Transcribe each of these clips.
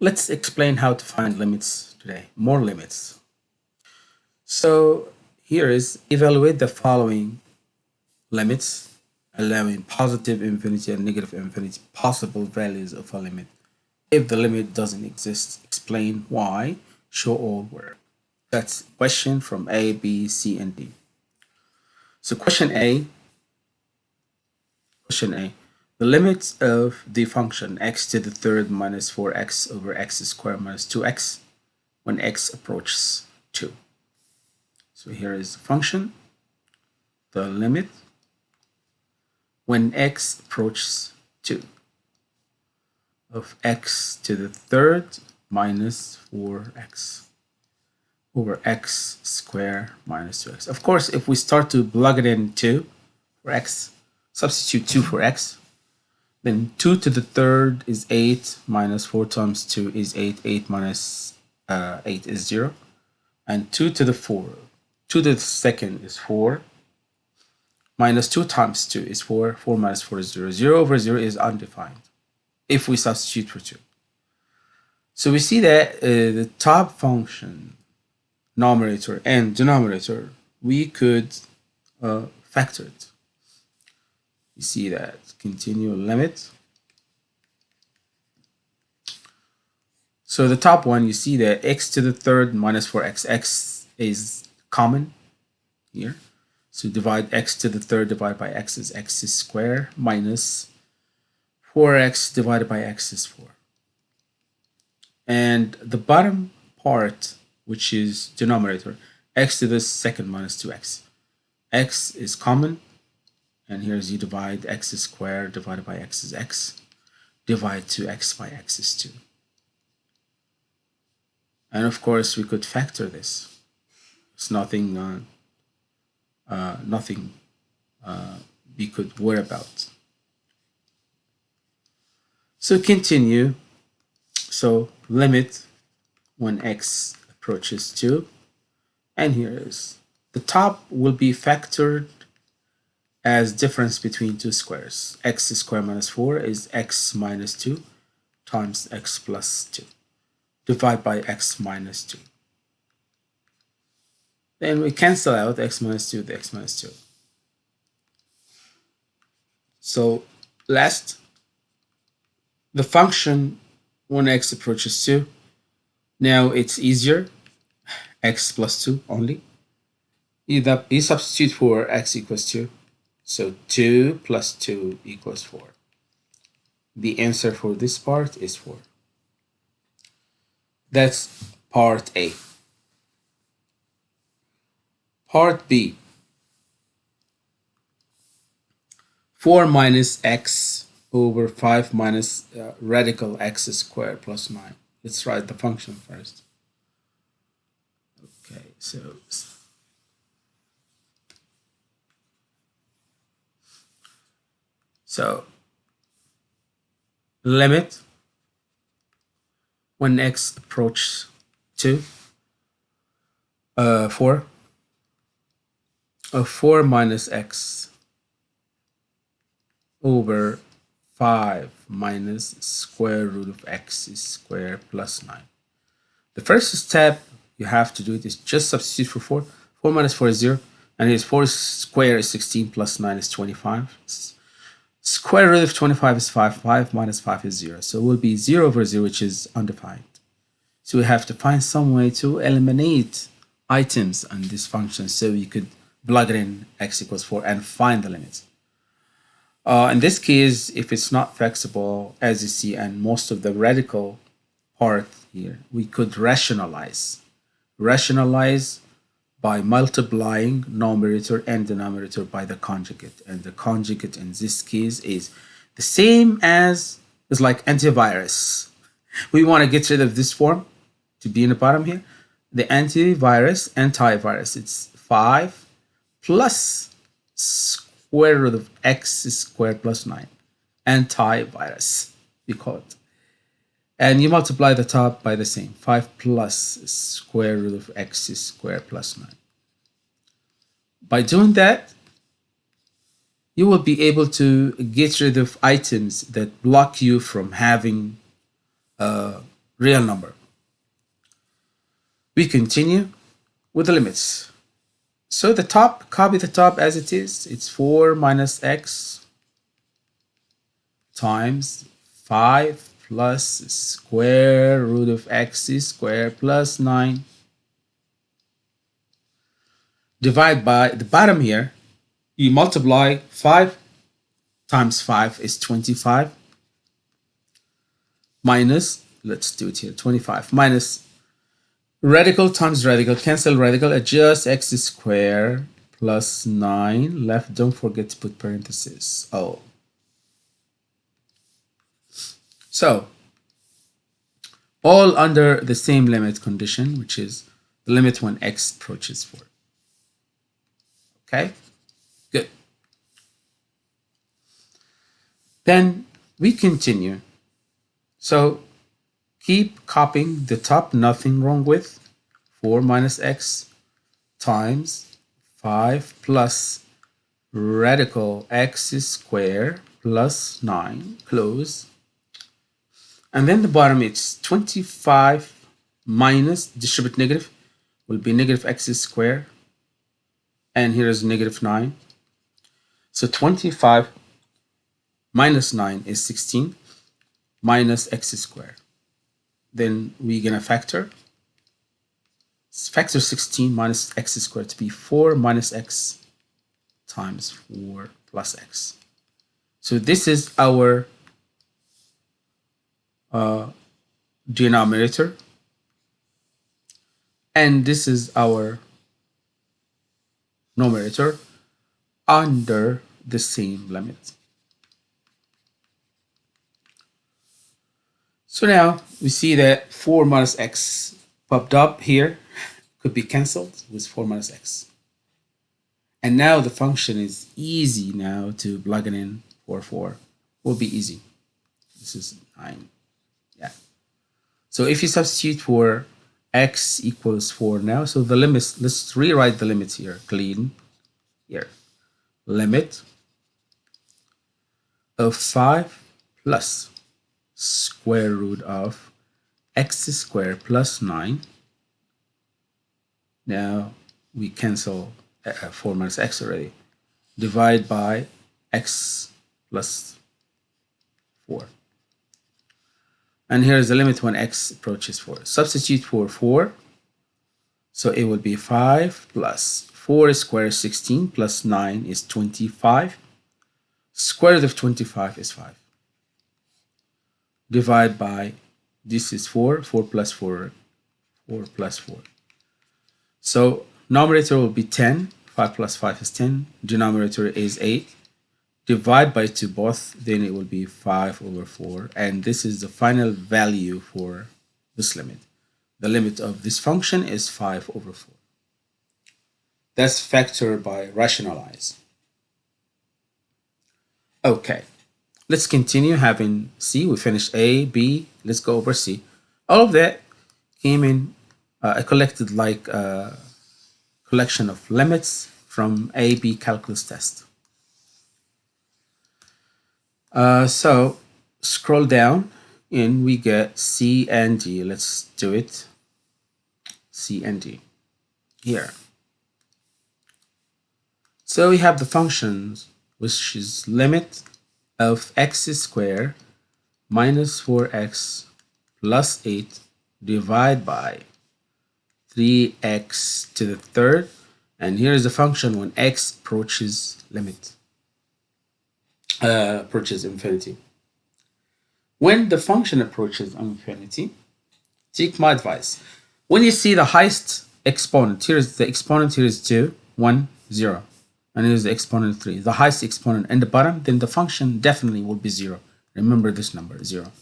let's explain how to find limits today, more limits. So here is evaluate the following limits allowing positive infinity and negative infinity possible values of a limit. If the limit doesn't exist, explain why, show all where. That's question from A, B, C, and D. So question A, question A, the limit of the function x to the third minus 4x over x squared minus 2x when x approaches 2. So here is the function, the limit when x approaches 2 of x to the third minus 4x over x squared minus 2x. Of course, if we start to plug it in 2 for x, substitute 2 for x, then 2 to the third is 8 minus 4 times 2 is 8. 8 minus, uh, 8 is 0. And 2 to the 4, 2 to the second is 4 minus 2 times 2 is 4. 4 minus 4 is 0. 0 over 0 is undefined if we substitute for 2. So we see that uh, the top function, numerator and denominator, we could uh, factor it. You see that continual limit. So the top one, you see that x to the third minus 4x, x is common here. So divide x to the third divided by x is x is square minus 4x divided by x is 4. And the bottom part, which is denominator, x to the second minus 2x. x is common, and here's you divide x is squared divided by x is x. Divide 2x by x is 2. And of course, we could factor this. It's nothing uh, uh, nothing uh, we could worry about. So continue. So limit when x approaches 2. And here is the top will be factored as difference between two squares. x squared minus 4 is x minus 2 times x plus 2. divided by x minus 2. Then we cancel out x minus 2 with x minus 2. So last, the function when x approaches 2, now it's easier, x plus 2 only. You substitute for x equals 2, so 2 plus 2 equals 4. The answer for this part is 4. That's part A. Part B. 4 minus x over 5 minus uh, radical x squared plus 9. Let's write the function first. Okay, so so limit when x approaches 2 uh 4 of 4 minus x over 5 minus square root of x is square plus 9. The first step you have to do it is just substitute for 4. 4 minus 4 is 0. And his 4 square is 16 plus 9 is 25. Square root of 25 is 5. 5 minus 5 is 0. So it will be 0 over 0, which is undefined. So we have to find some way to eliminate items on this function so you could plug it in x equals 4 and find the limits. Uh, in this case, if it's not flexible, as you see, and most of the radical part here, we could rationalize. Rationalize by multiplying numerator and denominator by the conjugate. And the conjugate in this case is the same as, is like antivirus. We want to get rid of this form to be in the bottom here. The antivirus, antivirus, it's 5 plus square root of x squared plus 9 antivirus we call it and you multiply the top by the same 5 plus square root of x squared plus 9 by doing that you will be able to get rid of items that block you from having uh, real number. We continue with the limits. So the top, copy the top as it is. It's 4 minus x times 5 plus square root of x squared plus 9 divide by the bottom here you multiply 5 times 5 is 25 minus let's do it here 25 minus radical times radical cancel radical adjust x squared plus 9 left don't forget to put parentheses oh So all under the same limit condition, which is the limit when x approaches 4. Okay, good. Then we continue. So keep copying the top, nothing wrong with 4 minus x times 5 plus radical x squared plus 9, close and then the bottom it's 25 minus distribute negative will be negative x squared and here is negative 9 so 25 minus 9 is 16 minus x squared. Then we're gonna factor. Factor 16 minus x squared to be 4 minus x times 4 plus x. So this is our uh, denominator. And this is our numerator under the same limit. So now we see that 4 minus x popped up here could be cancelled with 4 minus x. And now the function is easy now to plug it in for 4. Will be easy. This is 9. Yeah. So if you substitute for x equals 4 now, so the limits, let's rewrite the limits here, clean, here. Limit of 5 plus square root of x squared plus 9. Now we cancel uh, 4 minus x already. Divide by x plus 4 and here is the limit when x approaches 4. Substitute for 4. So it will be 5 plus 4 squared is 16 plus 9 is 25. Square root of 25 is 5. Divide by, this is 4, 4 plus 4, 4 plus 4. So numerator will be 10, 5 plus 5 is 10, denominator is 8 divide by 2 both, then it will be 5 over 4. And this is the final value for this limit. The limit of this function is 5 over 4. That's factor by rationalize. Okay, let's continue having C. We finished A, B. Let's go over C. All of that came in uh, a collected like uh, collection of limits from A, B calculus test. Uh, so scroll down and we get C and D. Let's do it. C and D here. So we have the functions which is limit of x squared minus 4x plus 8 divided by 3x to the third and here is the function when x approaches limit uh, approaches infinity. When the function approaches infinity, take my advice. When you see the highest exponent, here's the exponent, here is 2, 1, 0. And here's the exponent 3. The highest exponent in the bottom, then the function definitely will be 0. Remember this number, 0.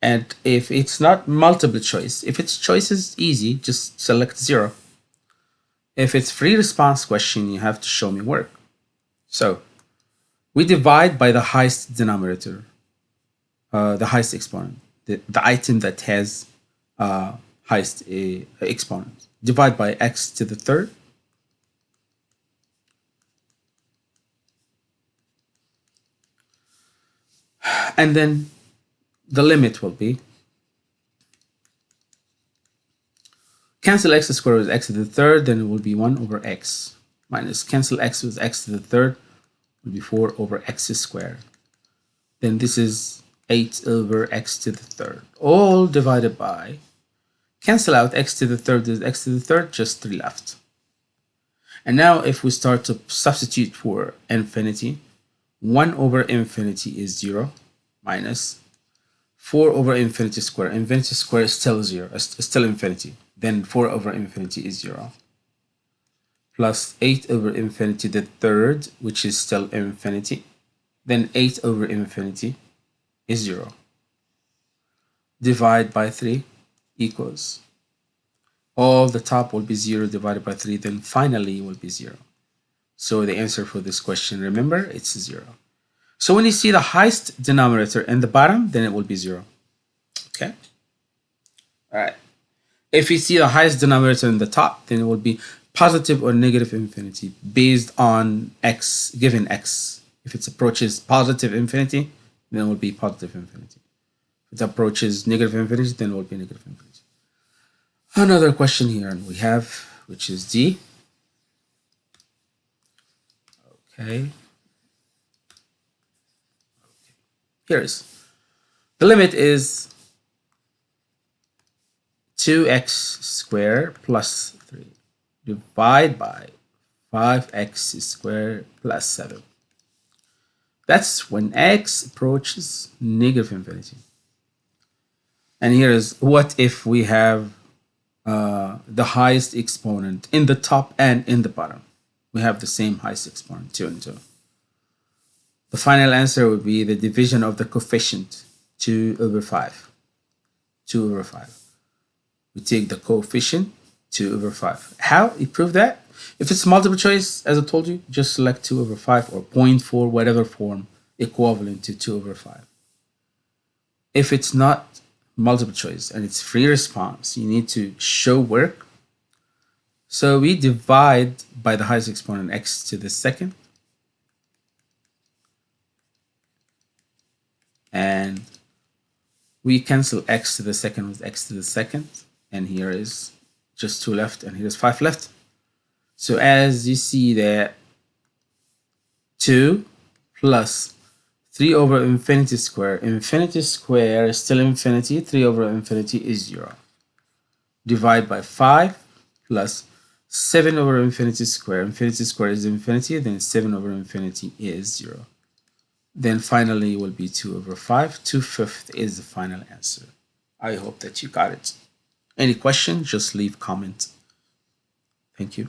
And if it's not multiple choice, if it's choices easy, just select 0. If it's free response question, you have to show me work. So we divide by the highest denominator, uh, the highest exponent, the, the item that has uh, highest uh, exponent. Divide by x to the third. And then the limit will be Cancel x squared with x to the third, then it will be 1 over x. Minus cancel x with x to the third will be 4 over x squared. Then this is 8 over x to the third, all divided by, cancel out x to the third is x to the third, just 3 left. And now if we start to substitute for infinity, 1 over infinity is 0 minus 4 over infinity square. Infinity square is still 0, is still infinity then 4 over infinity is 0 plus 8 over infinity the third which is still infinity then 8 over infinity is 0 divide by 3 equals all the top will be 0 divided by 3 then finally will be 0 so the answer for this question remember it's 0 so when you see the highest denominator in the bottom then it will be 0 okay? All right. If you see the highest denominator in the top, then it will be positive or negative infinity based on x, given x. If it approaches positive infinity, then it will be positive infinity. If it approaches negative infinity, then it will be negative infinity. Another question here and we have, which is D. Okay. okay. Here is. The limit is 2x squared plus 3 divide by 5x squared plus 7. That's when x approaches negative infinity. And here is what if we have uh, the highest exponent in the top and in the bottom. We have the same highest exponent, 2 and 2. The final answer would be the division of the coefficient, 2 over 5. 2 over 5 we take the coefficient 2 over 5. How you prove that? If it's multiple choice, as I told you, just select 2 over 5 or 0.4, whatever form equivalent to 2 over 5. If it's not multiple choice and it's free response, you need to show work. So we divide by the highest exponent x to the second. And we cancel x to the second with x to the second and here is just two left and here's five left. So as you see that 2 plus 3 over infinity square. Infinity square is still infinity. 3 over infinity is 0 divide by 5 plus 7 over infinity square. Infinity square is infinity then 7 over infinity is 0 then finally it will be 2 over 5 2 fifth is the final answer. I hope that you got it any questions, just leave comments. Thank you.